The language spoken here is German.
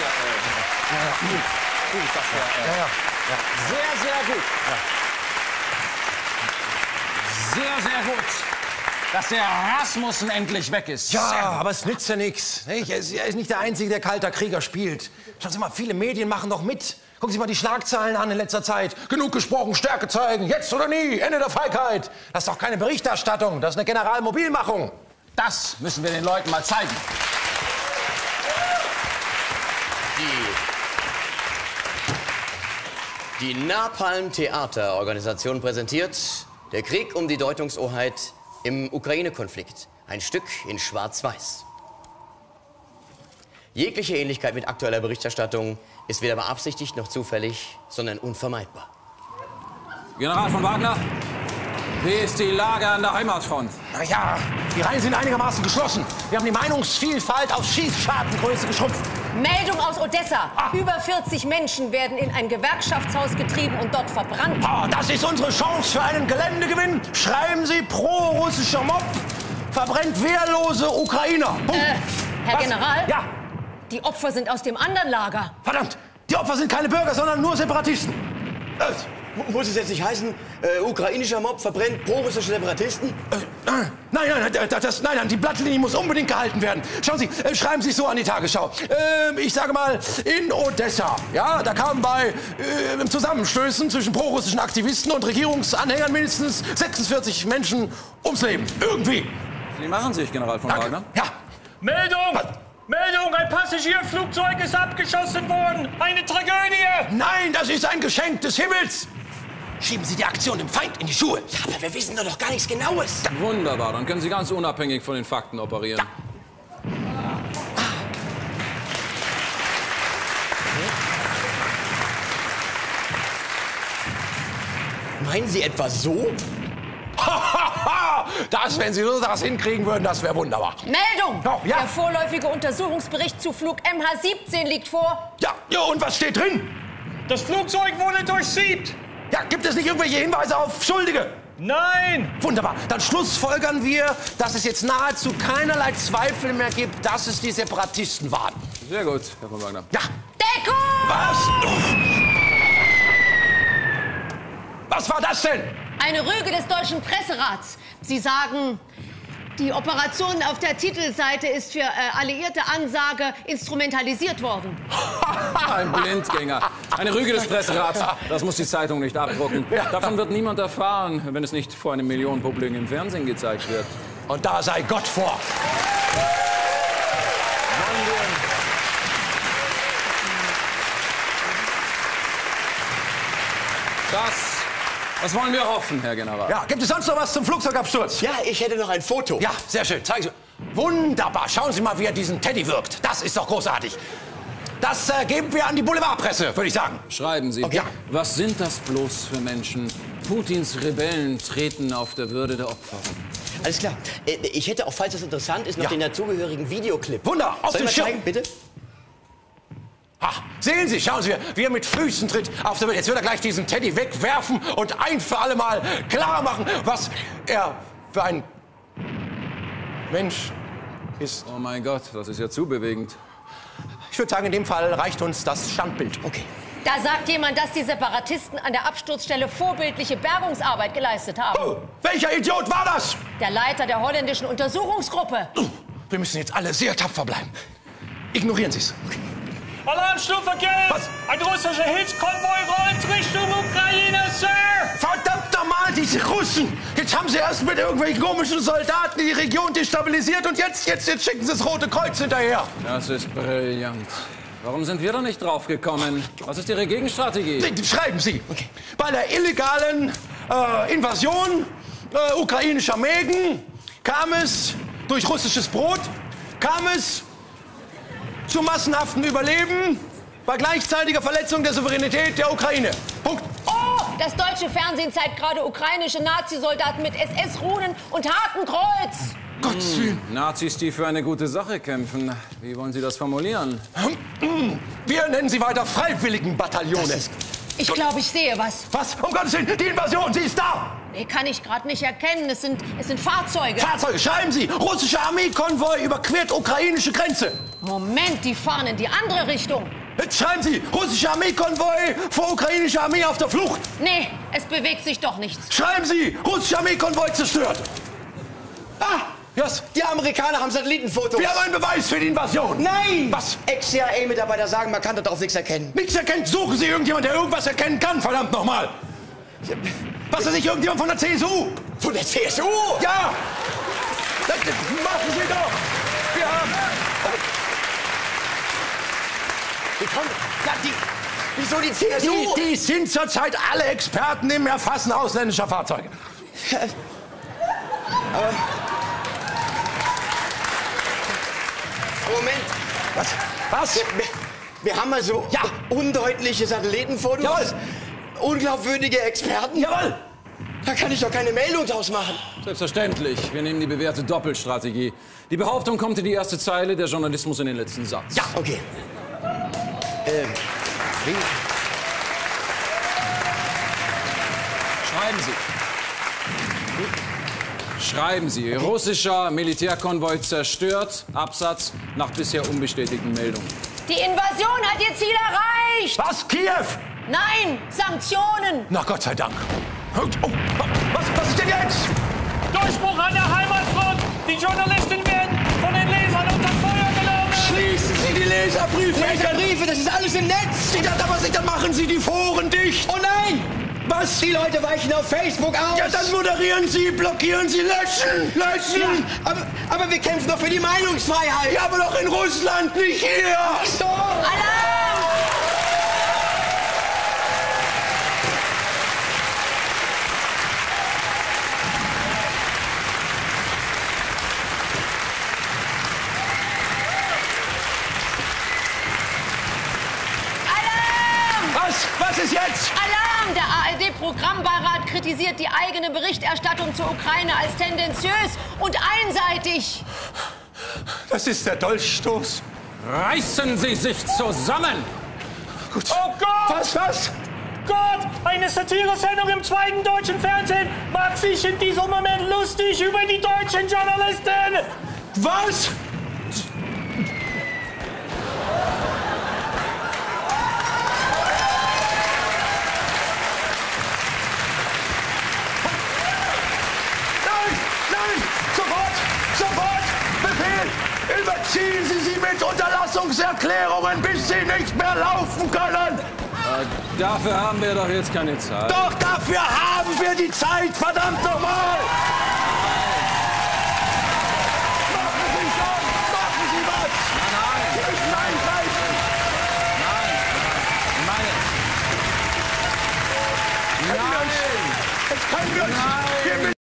ja, äh, ja, gut, gut, das war Ja, sehr, sehr gut. Sehr, sehr gut, dass der Rasmussen endlich weg ist. Ja, aber es nützt ja nichts. Er ist, er ist nicht der Einzige, der kalter Krieger spielt. Schauen Sie mal, viele Medien machen doch mit. Gucken Sie mal die Schlagzeilen an in letzter Zeit. Genug gesprochen, Stärke zeigen, jetzt oder nie, Ende der Feigheit. Das ist doch keine Berichterstattung, das ist eine Generalmobilmachung. Das müssen wir den Leuten mal zeigen. Die Napalm Theaterorganisation präsentiert Der Krieg um die Deutungshoheit im Ukraine-Konflikt. Ein Stück in Schwarz-Weiß. Jegliche Ähnlichkeit mit aktueller Berichterstattung ist weder beabsichtigt noch zufällig, sondern unvermeidbar. General von Wagner, wie ist die Lage an der Heimatfront? Na ja, die Reihen sind einigermaßen geschlossen. Wir haben die Meinungsvielfalt auf Schießschartengröße geschrumpft. Meldung aus Odessa. Über 40 Menschen werden in ein Gewerkschaftshaus getrieben und dort verbrannt. Ah, das ist unsere Chance für einen Geländegewinn. Schreiben Sie pro-russischer Mob. Verbrennt wehrlose Ukrainer. Punkt. Äh, Herr Was? General? Ja, Die Opfer sind aus dem anderen Lager. verdammt. Die Opfer sind keine Bürger, sondern nur Separatisten. Äh, Muss es jetzt nicht heißen, äh, ukrainischer Mob verbrennt pro-russische Separatisten? äh, nein, nein, nein, das, nein, nein, die Blattlinie muss unbedingt gehalten werden. Schauen Sie, äh, schreiben Sie es so an die Tagesschau. Ähm, ich sage mal, in Odessa, ja, da kamen bei äh, Zusammenstößen zwischen prorussischen Aktivisten und Regierungsanhängern mindestens 46 Menschen ums Leben. Irgendwie. Sie machen sich, General von Danke. Wagner. Ja, Meldung! Meldung! Ein Passagierflugzeug ist abgeschossen worden! Eine Tragödie! nein, das ist ein Geschenk des Himmels. Schieben Sie die Aktion dem Feind in die Schuhe. Ja, aber wir wissen doch noch gar nichts Genaues. Wunderbar, dann können Sie ganz unabhängig von den Fakten operieren. Meinen Sie etwa so? das, wenn Sie so das hinkriegen würden, das wäre wunderbar. Meldung! Ja, ja. Der vorläufige Untersuchungsbericht zu Flug MH17 liegt vor. Ja, ja, und was steht drin? Das Flugzeug wurde durchsiebt! Ja, gibt es nicht irgendwelche Hinweise auf Schuldige? Nein! Wunderbar. Dann schlussfolgern wir, dass es jetzt nahezu keinerlei Zweifel mehr gibt, dass es die Separatisten waren. Sehr gut, Herr von Wagner. Ja. Deckung! Was? Was war das denn? Eine Rüge des deutschen Presserats. Sie sagen, die Operation auf der Titelseite ist für äh, alliierte Ansage instrumentalisiert worden. Ein Blindgänger. Eine Rüge des Presserats. Das muss die Zeitung nicht abdrucken. Davon wird niemand erfahren, wenn es nicht vor einem Millionenpublikum im Fernsehen gezeigt wird. Und da sei Gott vor. Das, das wollen wir hoffen, Herr General. Ja, gibt es sonst noch was zum Flugzeugabsturz? Ja, ich hätte noch ein Foto. Ja, sehr schön. Zeigen Sie. Wunderbar. Schauen Sie mal, wie er diesen Teddy wirkt. Das ist doch großartig. Das äh, geben wir an die Boulevardpresse, würde ich sagen. Schreiben Sie. Okay. Was sind das bloß für Menschen? Putins Rebellen treten auf der Würde der Opfer. Alles klar. Äh, Ich hätte auch, falls das interessant ist, noch Ja. den dazugehörigen Videoclip. Wunder, auf Soll mal Schirm. zeigen, bitte? Ha, sehen Sie, schauen Sie, wie er mit Füßen tritt auf der Welt. Jetzt wird er gleich diesen Teddy wegwerfen und ein für alle Mal klar machen, was er für ein Mensch ist. Oh mein Gott, das ist ja zu bewegend. Ich würde sagen, in dem Fall reicht uns das Standbild. Okay. Da sagt jemand, dass die Separatisten an der Absturzstelle vorbildliche Bergungsarbeit geleistet haben. Oh, welcher Idiot war das? Der Leiter der holländischen Untersuchungsgruppe. Wir müssen jetzt alle sehr tapfer bleiben. Ignorieren Sie es. Alarmstufe gelb! Was? Ein russischer Hilfskonvoi rollt Richtung Ukraine, Sir! Verdammt nochmal, diese Russen! Jetzt haben sie erst mit irgendwelchen komischen Soldaten die Region destabilisiert und jetzt, jetzt, jetzt schicken sie das Rote Kreuz hinterher. Das ist brillant. Warum sind wir da nicht drauf gekommen? Was ist Ihre Gegenstrategie? Schreiben Sie. Bei der illegalen äh, Invasion äh, ukrainischer Mägen kam es durch russisches Brot, kam es zu massenhaften Überleben bei gleichzeitiger Verletzung der Souveränität der Ukraine. Punkt. Oh, das deutsche Fernsehen zeigt gerade ukrainische Nazisoldaten mit SS-Runen und Hakenkreuz. Gottes Willen. Nazis, die für eine gute Sache kämpfen. Wie wollen Sie das formulieren? Wir nennen sie weiter Freiwilligenbataillone. Ich glaube, ich sehe was. Was? Um Gottes Willen, die Invasion, sie ist da! Nee, kann ich gerade nicht erkennen. Es sind, es sind Fahrzeuge. Fahrzeuge, schreiben Sie! Russischer Armeekonvoi überquert ukrainische Grenze. Moment, die fahren in die andere Richtung. Jetzt schreiben Sie, russische Armeekonvoi vor ukrainischer Armee auf der Flucht. Nee, es bewegt sich doch nichts. Schreiben Sie, russische Armeekonvoi zerstört. Ah, Was? die Amerikaner haben Satellitenfotos. Wir haben einen Beweis für die Invasion. Nein! Was? Ex-CIA-Mitarbeiter sagen, man kann darauf nichts erkennen. Nichts erkennt. Suchen Sie irgendjemand, der irgendwas erkennen kann, verdammt nochmal. Was weiß ich, irgendjemand von der CSU? Von der CSU? Ja! Das, das machen Sie doch! Wir haben... Wie kommt... Na, die... Wieso die CSU? Die, die sind zurzeit alle Experten im Erfassen ausländischer Fahrzeuge. Moment. Was? Was? Wir, wir haben also Ja. undeutliche Satellitenfotos. Jawohl. Unglaubwürdige Experten. Jawohl! Da kann ich doch keine Meldung draus machen. Selbstverständlich. Wir nehmen die bewährte Doppelstrategie. Die Behauptung kommt in die erste Zeile, der Journalismus in den letzten Satz. Ja, okay. Ähm, wie? Schreiben Sie. Schreiben Sie. Russischer Militärkonvoi zerstört. Absatz nach bisher unbestätigten Meldungen. Die Invasion hat ihr Ziel erreicht. Was? Kiew? Nein, Sanktionen. Na Gott sei Dank. Oh, was, was ist denn jetzt? Durchbruch an der Heimatfront! Die Journalisten werden von den Lesern unter Feuer genommen! Schließen Sie die Leserbriefe! Leserbriefe, das ist alles im Netz. Sie, dann, aber Sie, dann machen Sie die Foren dicht! Oh nein! Was? Die Leute weichen auf Facebook aus. Ja, dann moderieren Sie, blockieren Sie, löschen! Löschen! Ja, aber, aber wir kämpfen doch für die Meinungsfreiheit. Ja, aber doch in Russland, nicht hier! So. Alarm! Alarm! Was? Was ist jetzt? Alarm! Der ARD-Programmbeirat kritisiert die eigene Berichterstattung zur Ukraine als tendenziös und einseitig. Das ist der Dolchstoß. Reißen Sie sich zusammen! Gut. Oh Gott! Was, was? Gott! Eine Satiresendung im zweiten deutschen Fernsehen macht sich in diesem Moment lustig über die deutschen Journalisten! Was? Nein, nein, sofort, sofort, Befehl! Überziehen Sie sie mit Unterlassungserklärungen, bis sie nicht mehr laufen können! Dafür haben wir doch jetzt keine Zeit. Doch dafür haben wir die Zeit, verdammt nochmal! Machen Sie schon! Machen Sie was! Nein! Jetzt können wir uns...